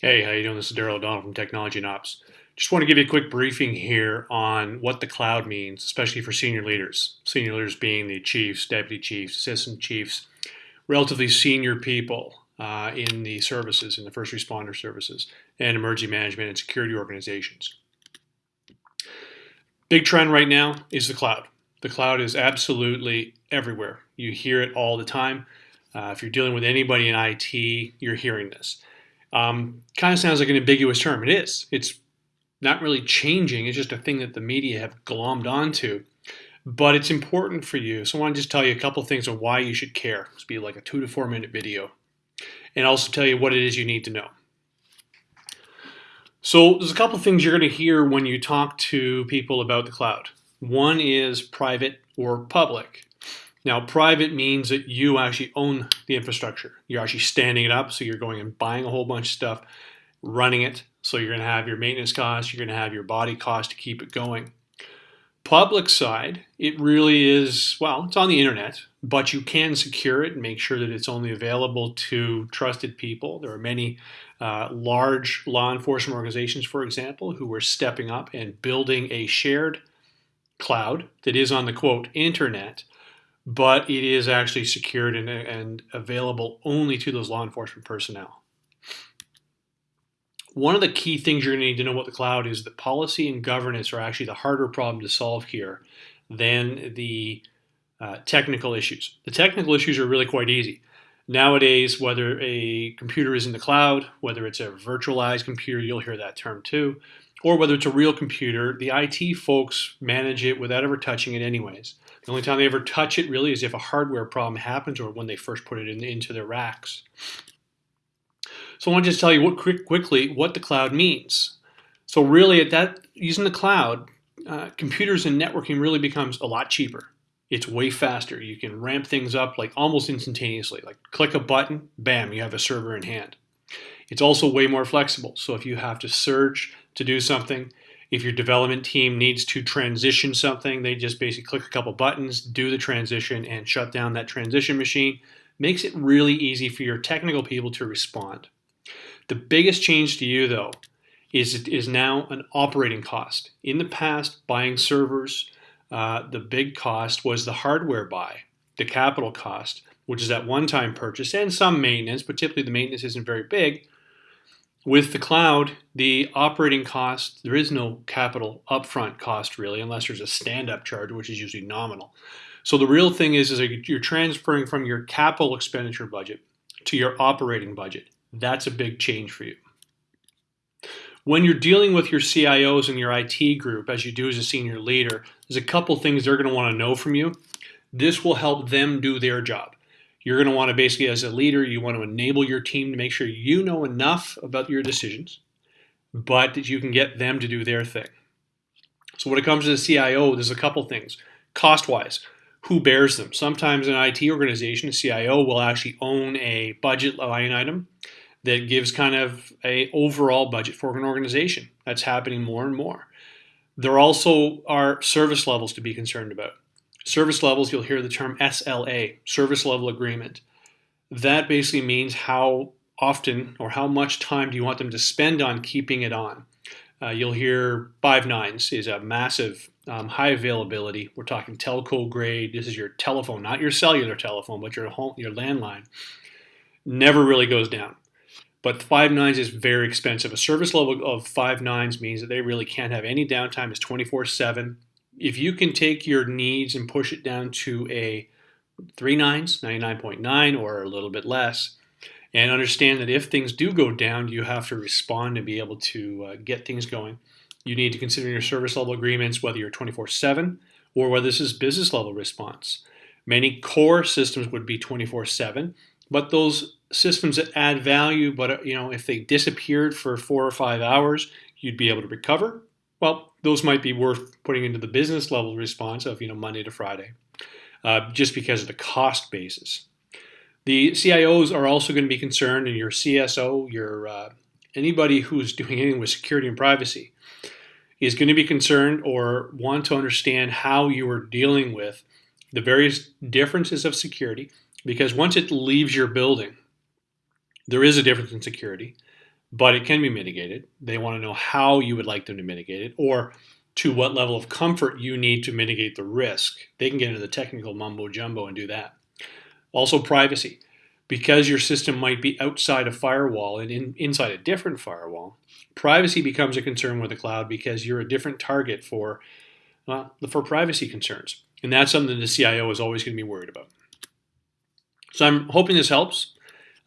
Hey, how you doing? This is Daryl O'Donnell from Technology and Ops. Just want to give you a quick briefing here on what the cloud means, especially for senior leaders. Senior leaders being the chiefs, deputy chiefs, assistant chiefs, relatively senior people uh, in the services, in the first responder services, and emergency management and security organizations. Big trend right now is the cloud. The cloud is absolutely everywhere. You hear it all the time. Uh, if you're dealing with anybody in IT, you're hearing this. Um, kind of sounds like an ambiguous term. It is. It's not really changing. It's just a thing that the media have glommed onto. But it's important for you. So I want to just tell you a couple things on why you should care. It's be like a two to four minute video. And also tell you what it is you need to know. So there's a couple things you're going to hear when you talk to people about the cloud. One is private or public. Now, private means that you actually own the infrastructure. You're actually standing it up, so you're going and buying a whole bunch of stuff, running it. So you're going to have your maintenance costs, you're going to have your body cost to keep it going. Public side, it really is, well, it's on the internet, but you can secure it and make sure that it's only available to trusted people. There are many uh, large law enforcement organizations, for example, who are stepping up and building a shared cloud that is on the quote internet but it is actually secured and, and available only to those law enforcement personnel. One of the key things you're going to need to know about the cloud is that policy and governance are actually the harder problem to solve here than the uh, technical issues. The technical issues are really quite easy. Nowadays, whether a computer is in the cloud, whether it's a virtualized computer, you'll hear that term too, or whether it's a real computer, the IT folks manage it without ever touching it anyways. The only time they ever touch it really is if a hardware problem happens or when they first put it in, into their racks. So I want to just tell you what, quick, quickly what the cloud means. So really at that, using the cloud, uh, computers and networking really becomes a lot cheaper. It's way faster. You can ramp things up like almost instantaneously. Like click a button, bam, you have a server in hand. It's also way more flexible. So if you have to surge to do something, if your development team needs to transition something, they just basically click a couple buttons, do the transition, and shut down that transition machine. Makes it really easy for your technical people to respond. The biggest change to you, though, is it is now an operating cost. In the past, buying servers, uh, the big cost was the hardware buy, the capital cost, which is that one-time purchase and some maintenance, but typically the maintenance isn't very big. With the cloud, the operating cost, there is no capital upfront cost really, unless there's a stand-up charge, which is usually nominal. So the real thing is, is you're transferring from your capital expenditure budget to your operating budget. That's a big change for you. When you're dealing with your CIOs and your IT group, as you do as a senior leader, there's a couple things they're going to want to know from you. This will help them do their job. You're going to want to basically, as a leader, you want to enable your team to make sure you know enough about your decisions, but that you can get them to do their thing. So when it comes to the CIO, there's a couple things. Cost-wise, who bears them? Sometimes an IT organization, a CIO, will actually own a budget line item that gives kind of a overall budget for an organization. That's happening more and more. There also are service levels to be concerned about. Service levels, you'll hear the term SLA, service level agreement. That basically means how often or how much time do you want them to spend on keeping it on. Uh, you'll hear five nines is a massive um, high availability. We're talking telco grade. This is your telephone, not your cellular telephone, but your home, your landline. Never really goes down. But five nines is very expensive. A service level of five nines means that they really can't have any downtime. It's 24 7 if you can take your needs and push it down to a three nines, 99.9 or a little bit less, and understand that if things do go down, you have to respond and be able to uh, get things going. You need to consider your service level agreements, whether you're 24-7 or whether this is business level response. Many core systems would be 24-7, but those systems that add value, but uh, you know, if they disappeared for four or five hours, you'd be able to recover well, those might be worth putting into the business level response of you know Monday to Friday, uh, just because of the cost basis. The CIOs are also going to be concerned, and your CSO, your uh, anybody who's doing anything with security and privacy, is going to be concerned or want to understand how you are dealing with the various differences of security. Because once it leaves your building, there is a difference in security but it can be mitigated. They want to know how you would like them to mitigate it or to what level of comfort you need to mitigate the risk. They can get into the technical mumbo jumbo and do that. Also, privacy. Because your system might be outside a firewall and in, inside a different firewall, privacy becomes a concern with the cloud because you're a different target for, well, for privacy concerns. And that's something the CIO is always going to be worried about. So I'm hoping this helps.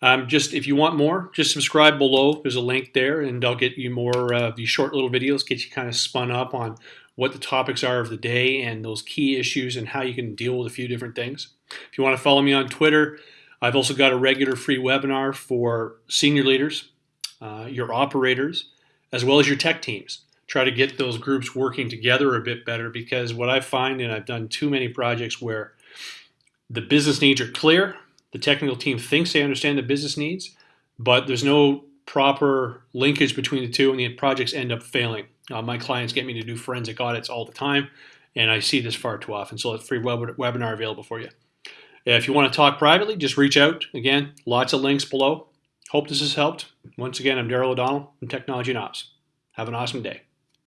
Um, just if you want more, just subscribe below. There's a link there, and I'll get you more of uh, these short little videos, get you kind of spun up on what the topics are of the day and those key issues and how you can deal with a few different things. If you want to follow me on Twitter, I've also got a regular free webinar for senior leaders, uh, your operators, as well as your tech teams. Try to get those groups working together a bit better because what I find, and I've done too many projects where the business needs are clear, the technical team thinks they understand the business needs, but there's no proper linkage between the two, and the projects end up failing. Uh, my clients get me to do forensic audits all the time, and I see this far too often. So, a free web webinar available for you. If you want to talk privately, just reach out. Again, lots of links below. Hope this has helped. Once again, I'm Daryl O'Donnell from Technology and Ops. Have an awesome day.